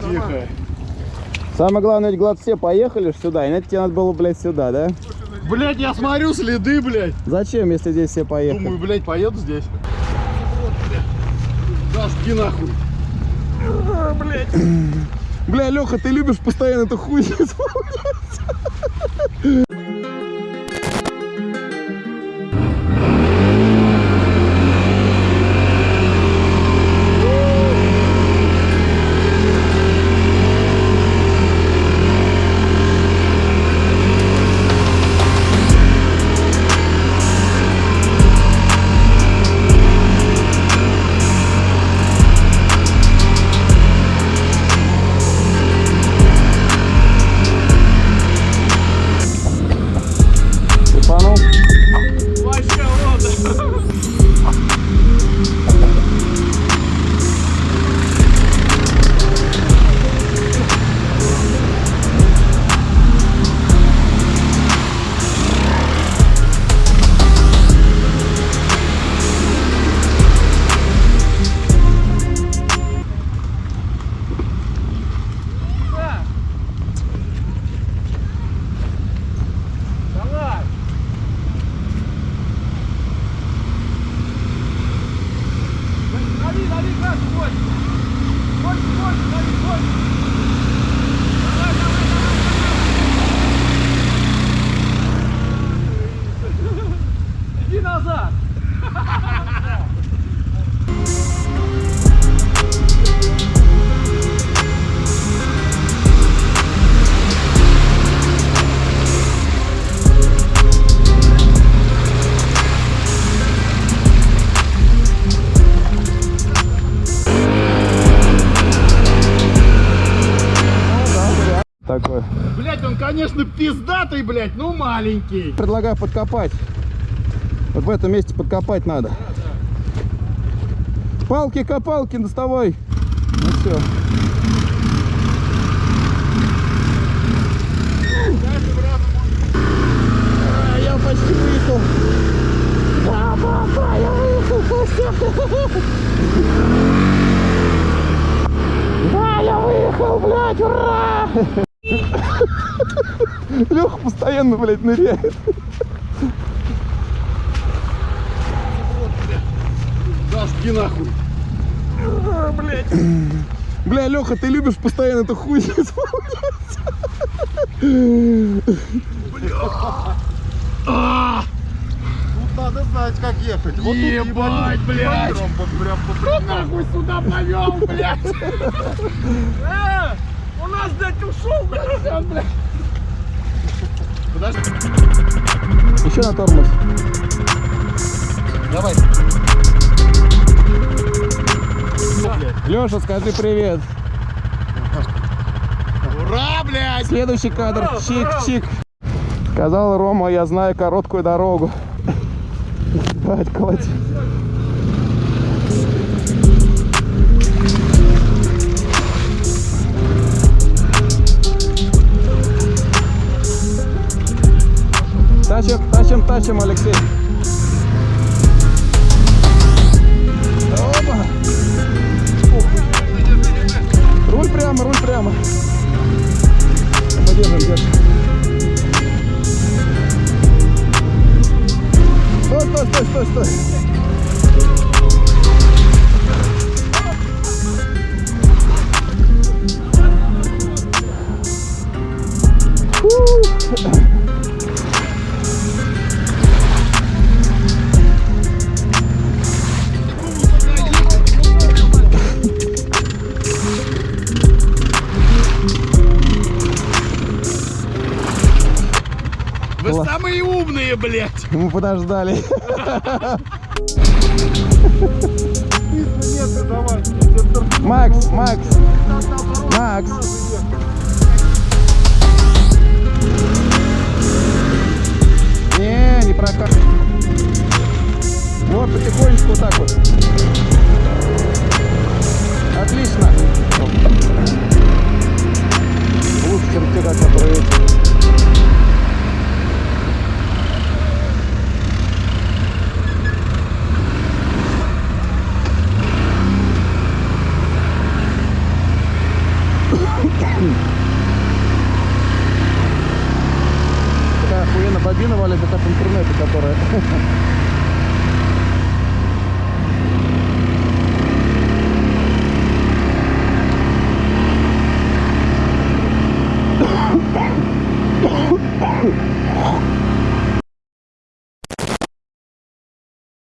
Тихо. Самое главное, ведь, Глад, все поехали сюда, иначе тебе надо было, блядь, сюда, да? Блять, я смотрю следы, блядь. Зачем, если здесь все поехали? Думаю, блядь, поеду здесь. Да, жги нахуй. А, блядь. Бля, Леха, ты любишь постоянно эту хуйню Такой. Блять, он, конечно, пиздатый, блять, ну маленький. Предлагаю подкопать. Вот в этом месте подкопать надо. Палки-копалки доставай. Ну все. А, Я почти выехал. Да, папа, я выехал. Да, я выехал, блядь, ура! Леха постоянно, блядь, ныряет. Да, жги нахуй. А, блять. Бля, Леха, ты любишь постоянно эту хуйню исполнять. Тут надо знать, как ехать. Вот Ебать, блядь. Вот прям по прямой. нахуй сюда повел, блядь. Э, У нас, блядь, ушел, блядь, блядь. Еще на тормоз. Давай. Леша, скажи привет. Ура, блядь. Следующий кадр. Чик-чик. Сказал Рома, я знаю короткую дорогу. Давайте колоть. Тащим, тащим, Алексей. Опа. Руль прямо, руль прямо. Подержим, держим. Стой, стой, стой, стой, стой. Блядь. Мы подождали. Макс, Макс, Макс. Обинывали как от интернета, которые...